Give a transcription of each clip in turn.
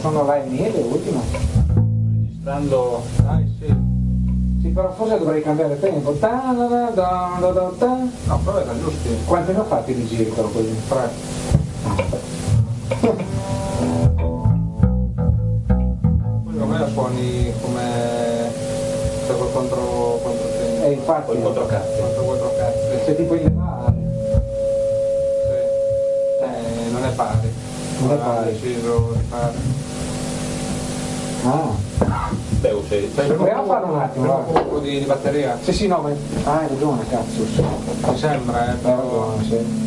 sono là in neve, ultimo. Registrando... Dai, sì. Sì, però forse dovrei cambiare tempo. Ta da da da da da ta. No, però erano giusti. Quanti ne ho fatti di giri però così? Tre. Poi secondo me la suoni come... Cioè col contro... contro te. Eh, infatti. Contro quattro cazzi. Se tipo in levare. Sì. Eh, non è pari. Non è pari. deciso di fare. Ah. Beh, se... Proviamo a fare un attimo, un po' di, di batteria. Sì, sì, no, ma... Ah, hai ragione, cazzo. Sì. Mi sembra, eh, però... ragione, sì.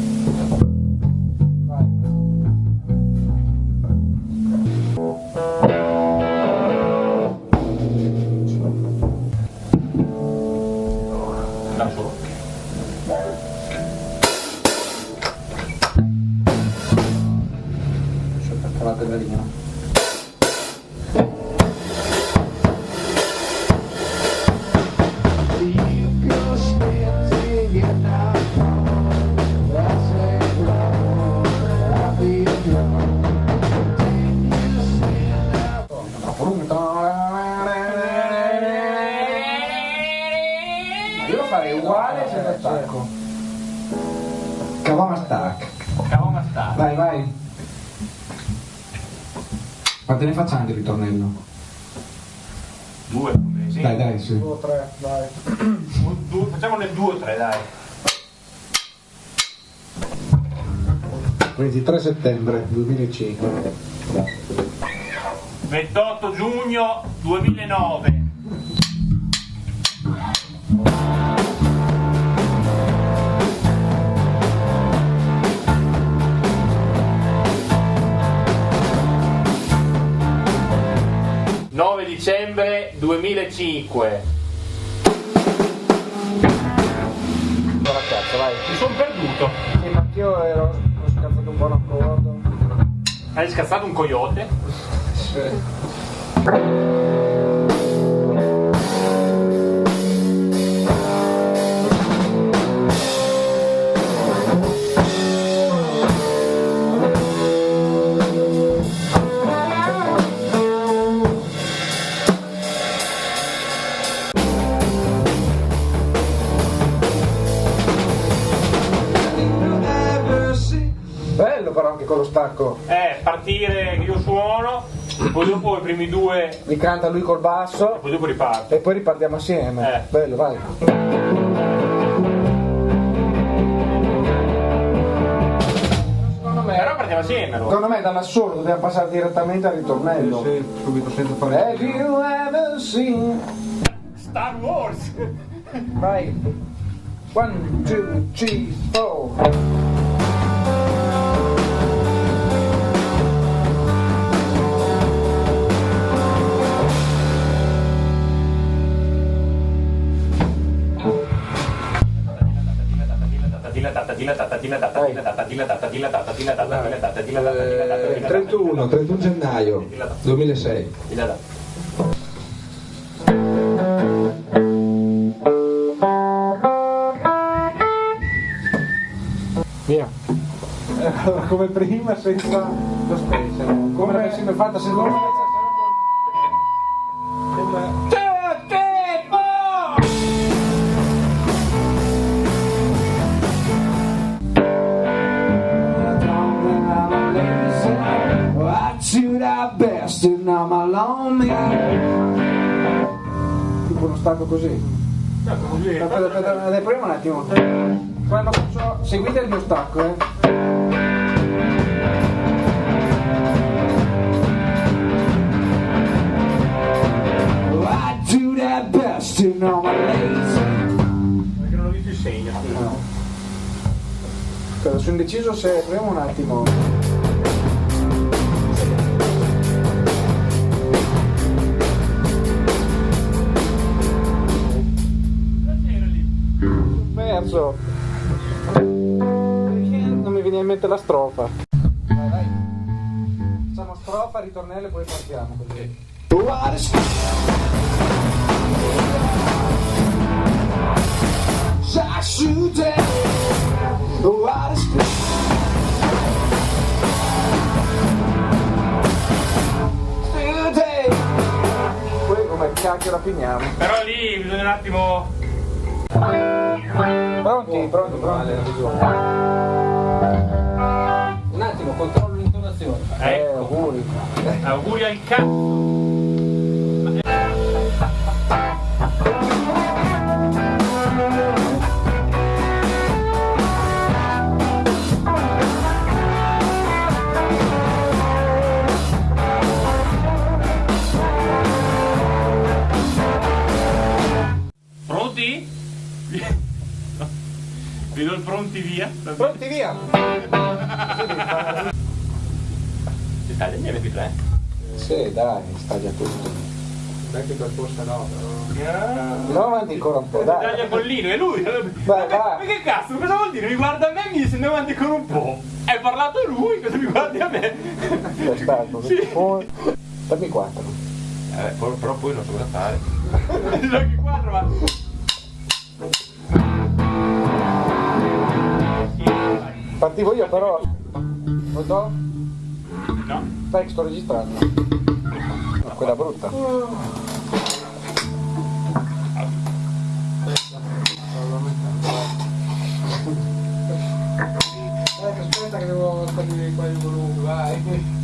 La pedalina. Ma farei uguale senza stacco. Cavama stack. Cavolo sta. Vai, vai. Quante ne facciamo di ritornello? Due, sì. Dai, dai, sì. Due o tre, dai. Du- du- facciamone due o tre, dai. 23 settembre 2005. 28 giugno 2009. Dicembre 2005... Allora cazzo, vai. Mi sono perduto. Sì, ma anch'io ero ho scazzato un buon accordo. Hai scazzato un coyote? Bello con lo stacco. Eh, partire che io suono, poi dopo i primi due... Mi canta lui col basso Poi dopo riparte. e poi ripartiamo assieme. Eh. Bello, vai. Secondo me, Però partiamo assieme allora. secondo me dall'assolo dobbiamo passare direttamente al ritornello. Sì, subito senza fare... Have you ever seen? Star Wars! Vai. One, two, three, four. Eh, 31, 31 gennaio 2006. Via. Allora, come prima senza lo spacer. Come mai fatta se non Tipo uno stacco così. Aspetta, aspetta, aspetta, proviamo un attimo. Quando faccio. Seguite il mio stacco, eh. I do that best in all my lazy. Perché non ho visto il segno. No. Sono indeciso se. Proviamo un attimo. Perso. Non mi viene in mente la strofa. Facciamo strofa, ritornello e poi partiamo così. What is cacchio la pigniamo. Però lì bisogna un attimo... Pronti, pronti, pronti. Un attimo, controllo l'intonazione. Eh, Ecco, auguri. auguri al cazzo. Pronti? Vedo il pronti via. Pronti via. Ci taglia gli MP3? Sì, dai, sta già tutto. Vecchio per forza no, però. Andiamo avanti ancora un po', Taglia dai. Pollino, è lui. Vai, Ma vai. che cazzo, cosa vuol dire? Mi guarda a me e mi dice andiamo avanti con un po'. Hai parlato lui, cosa mi guardi a me? Stato. Sì. Un- Dammi quattro. Eh, però, poi non so cosa fare. Giochi quattro, ma... Partivo io però. Pronto? No? Stai che sto registrando. No, quella brutta. aspetta che devo stabilire qua il volume, vai.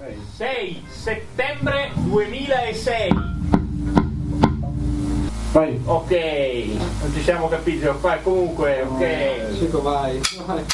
6 settembre 2006. Vai. Ok, non ci siamo capiti, qua comunque, ok. Chico, vai. vai.